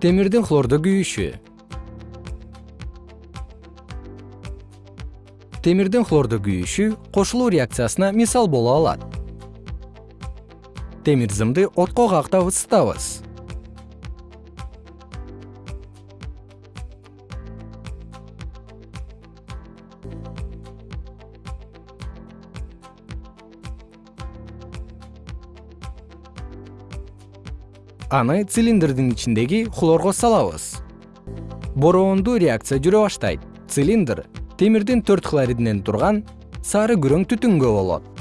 темирдин хлордо күйүшү. Темирдин хлордо күйүшү кошулуу реакциясына мисал боло алат. Темир зымды отко кактап ысытабыз аны цилиндрдин ичиндеги хлорго салабыз. Бороондуу реакция жүрө баштайт. Цилиндр темирдин төрт хлоридинен турган сары күрөң түтүнгө болот